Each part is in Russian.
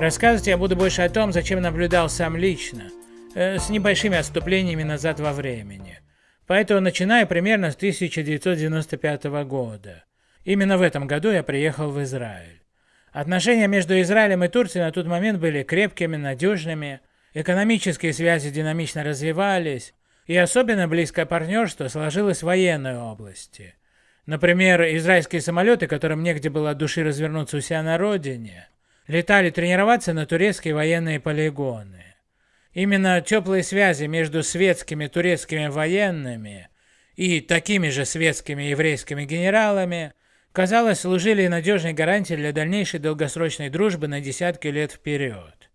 Рассказывать я буду больше о том, зачем наблюдал сам лично, э, с небольшими отступлениями назад во времени. Поэтому начинаю примерно с 1995 года. Именно в этом году я приехал в Израиль. Отношения между Израилем и Турцией на тот момент были крепкими, надежными, экономические связи динамично развивались, и особенно близкое партнерство сложилось в военной области. Например, израильские самолеты, которым негде было от души развернуться у себя на родине, летали тренироваться на турецкие военные полигоны. Именно теплые связи между светскими турецкими военными и такими же светскими еврейскими генералами, казалось, служили надежной гарантией для дальнейшей долгосрочной дружбы на десятки лет вперед.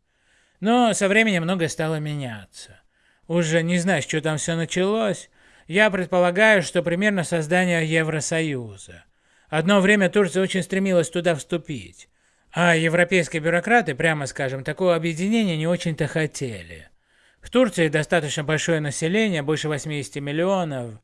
Но со временем многое стало меняться. Уже не знаю, что там все началось, я предполагаю, что примерно создание Евросоюза. Одно время Турция очень стремилась туда вступить, а европейские бюрократы, прямо скажем, такого объединения не очень-то хотели. В Турции достаточно большое население, больше 80 миллионов,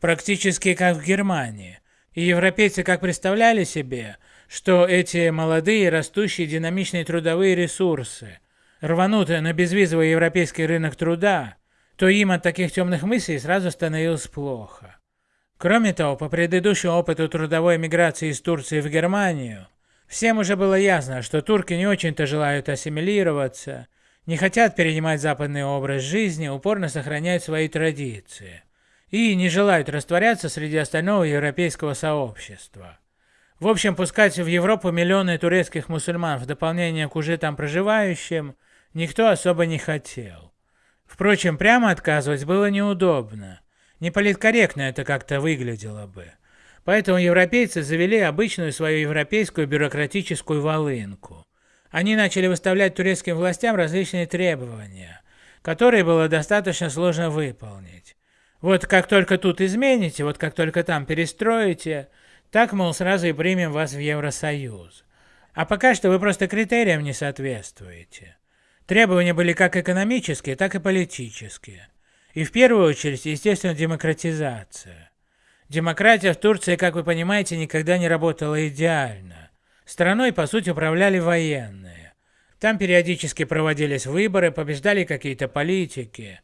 практически как в Германии. И европейцы как представляли себе, что эти молодые, растущие, динамичные трудовые ресурсы рванут на безвизовый европейский рынок труда, то им от таких темных мыслей сразу становилось плохо. Кроме того, по предыдущему опыту трудовой миграции из Турции в Германию, всем уже было ясно, что турки не очень-то желают ассимилироваться, не хотят перенимать западный образ жизни, упорно сохраняют свои традиции и не желают растворяться среди остального европейского сообщества. В общем, пускать в Европу миллионы турецких мусульман в дополнение к уже там проживающим никто особо не хотел. Впрочем, прямо отказывать было неудобно. Неполиткорректно это как-то выглядело бы. Поэтому европейцы завели обычную свою европейскую бюрократическую волынку. Они начали выставлять турецким властям различные требования, которые было достаточно сложно выполнить. Вот как только тут измените, вот как только там перестроите, так, мол, сразу и примем вас в Евросоюз. А пока что вы просто критериям не соответствуете. Требования были как экономические, так и политические. И в первую очередь, естественно, демократизация. Демократия в Турции, как вы понимаете, никогда не работала идеально. Страной, по сути, управляли военные. Там периодически проводились выборы, побеждали какие-то политики.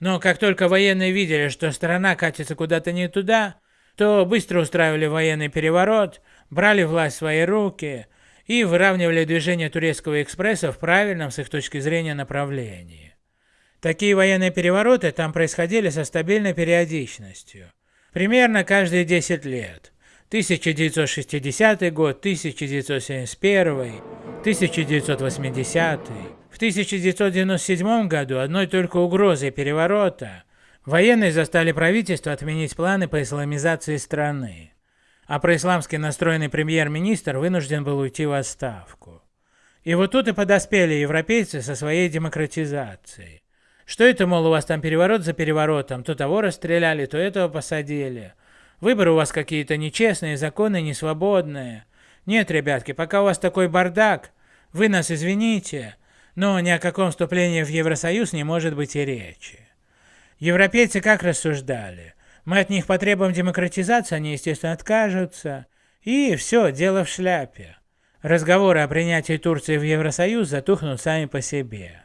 Но как только военные видели, что страна катится куда-то не туда, то быстро устраивали военный переворот, брали власть в свои руки и выравнивали движение турецкого экспресса в правильном с их точки зрения направлении. Такие военные перевороты там происходили со стабильной периодичностью, примерно каждые 10 лет. 1960 год, 1971, 1980. В 1997 году одной только угрозой переворота военные застали правительство отменить планы по исламизации страны а происламски настроенный премьер-министр вынужден был уйти в отставку. И вот тут и подоспели европейцы со своей демократизацией. Что это, мол, у вас там переворот за переворотом, то того расстреляли, то этого посадили. Выборы у вас какие-то нечестные, законы несвободные. Нет, ребятки, пока у вас такой бардак, вы нас извините, но ни о каком вступлении в Евросоюз не может быть и речи. Европейцы как рассуждали? Мы от них потребуем демократизации, они, естественно, откажутся. И все, дело в шляпе. Разговоры о принятии Турции в Евросоюз затухнут сами по себе.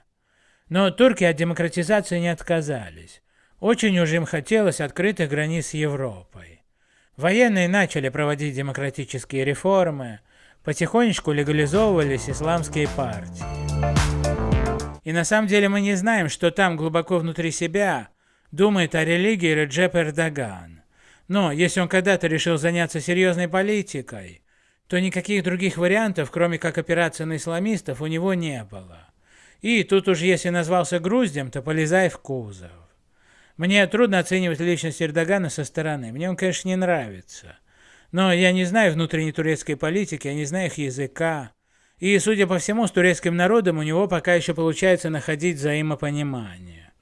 Но турки от демократизации не отказались. Очень уж им хотелось открытых границ с Европой. Военные начали проводить демократические реформы, потихонечку легализовывались исламские партии. И на самом деле мы не знаем, что там глубоко внутри себя думает о религии Реджеп Эрдоган. Но если он когда-то решил заняться серьезной политикой, то никаких других вариантов, кроме как операции на исламистов, у него не было. И тут уж если назвался груздем, то полезай в кузов. Мне трудно оценивать личность Эрдогана со стороны, мне он, конечно, не нравится. Но я не знаю внутренней турецкой политики, я не знаю их языка. И, судя по всему, с турецким народом у него пока еще получается находить взаимопонимание.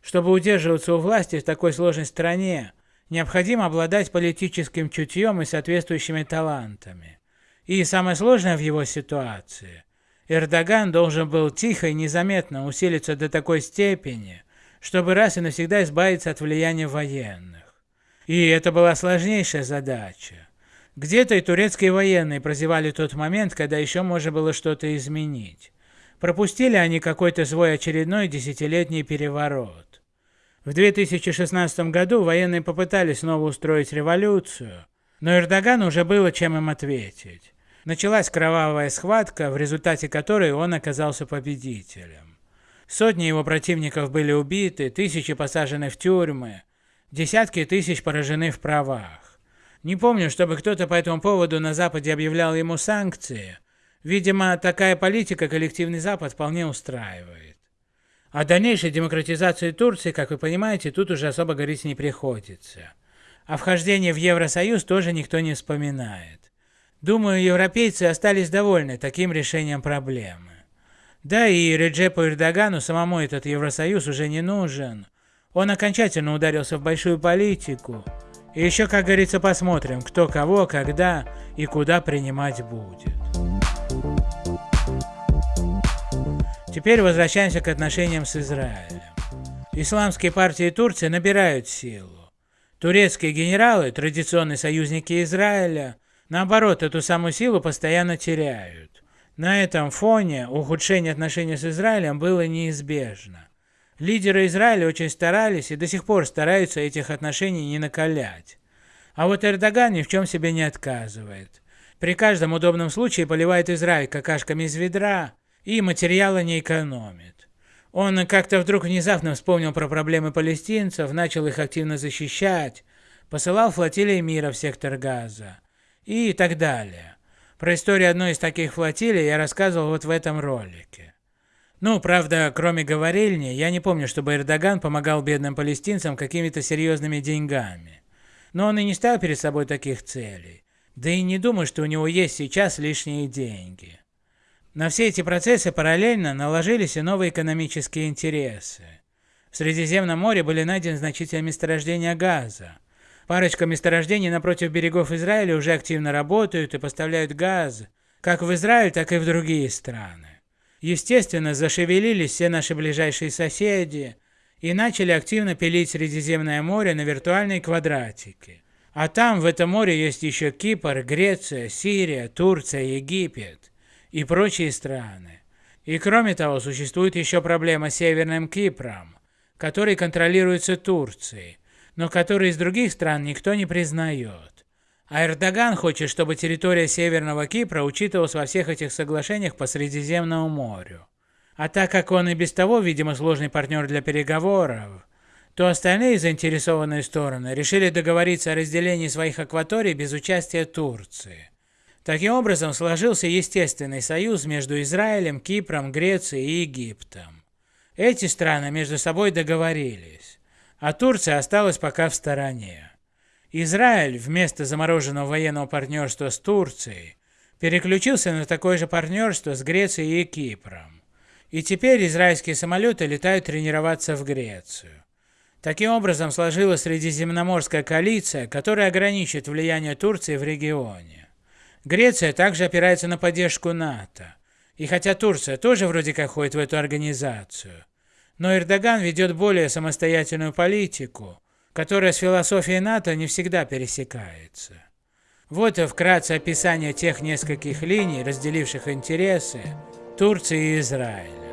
Чтобы удерживаться у власти в такой сложной стране, необходимо обладать политическим чутьем и соответствующими талантами. И самое сложное в его ситуации – Эрдоган должен был тихо и незаметно усилиться до такой степени, чтобы раз и навсегда избавиться от влияния военных. И это была сложнейшая задача. Где-то и турецкие военные прозевали тот момент, когда еще можно было что-то изменить. Пропустили они какой-то свой очередной десятилетний переворот. В 2016 году военные попытались снова устроить революцию, но Эрдогану уже было чем им ответить. Началась кровавая схватка, в результате которой он оказался победителем. Сотни его противников были убиты, тысячи посажены в тюрьмы, десятки тысяч поражены в правах. Не помню, чтобы кто-то по этому поводу на Западе объявлял ему санкции. Видимо, такая политика коллективный Запад вполне устраивает. О дальнейшей демократизации Турции, как вы понимаете, тут уже особо говорить не приходится. О вхождении в Евросоюз тоже никто не вспоминает. Думаю, европейцы остались довольны таким решением проблемы. Да и Реджепу Эрдогану самому этот Евросоюз уже не нужен. Он окончательно ударился в большую политику. И еще, как говорится, посмотрим, кто кого, когда и куда принимать будет. Теперь возвращаемся к отношениям с Израилем. Исламские партии Турции набирают силу. Турецкие генералы, традиционные союзники Израиля, Наоборот, эту самую силу постоянно теряют. На этом фоне ухудшение отношений с Израилем было неизбежно. Лидеры Израиля очень старались и до сих пор стараются этих отношений не накалять. А вот Эрдоган ни в чем себе не отказывает. При каждом удобном случае поливает Израиль какашками из ведра и материала не экономит. Он как-то вдруг внезапно вспомнил про проблемы палестинцев, начал их активно защищать, посылал флотилии мира в сектор Газа и так далее. Про историю одной из таких флотилий я рассказывал вот в этом ролике. Ну, правда, кроме говорильни, я не помню, чтобы Эрдоган помогал бедным палестинцам какими-то серьезными деньгами. Но он и не ставил перед собой таких целей. Да и не думаю, что у него есть сейчас лишние деньги. На все эти процессы параллельно наложились и новые экономические интересы. В Средиземном море были найдены значительные месторождения газа. Парочка месторождений напротив берегов Израиля уже активно работают и поставляют газ, как в Израиль, так и в другие страны. Естественно, зашевелились все наши ближайшие соседи и начали активно пилить Средиземное море на виртуальные квадратики. А там, в этом море, есть еще Кипр, Греция, Сирия, Турция, Египет и прочие страны. И кроме того, существует еще проблема с Северным Кипром, который контролируется Турцией, но которые из других стран никто не признает. А Эрдоган хочет, чтобы территория Северного Кипра учитывалась во всех этих соглашениях по Средиземному морю. А так как он и без того, видимо, сложный партнер для переговоров, то остальные заинтересованные стороны решили договориться о разделении своих акваторий без участия Турции. Таким образом сложился естественный союз между Израилем, Кипром, Грецией и Египтом. Эти страны между собой договорились а Турция осталась пока в стороне. Израиль вместо замороженного военного партнерства с Турцией переключился на такое же партнерство с Грецией и Кипром. И теперь израильские самолеты летают тренироваться в Грецию. Таким образом сложилась Средиземноморская коалиция, которая ограничит влияние Турции в регионе. Греция также опирается на поддержку НАТО. И хотя Турция тоже вроде как ходит в эту организацию, но Эрдоган ведет более самостоятельную политику, которая с философией НАТО не всегда пересекается. Вот и вкратце описание тех нескольких линий, разделивших интересы Турции и Израиля.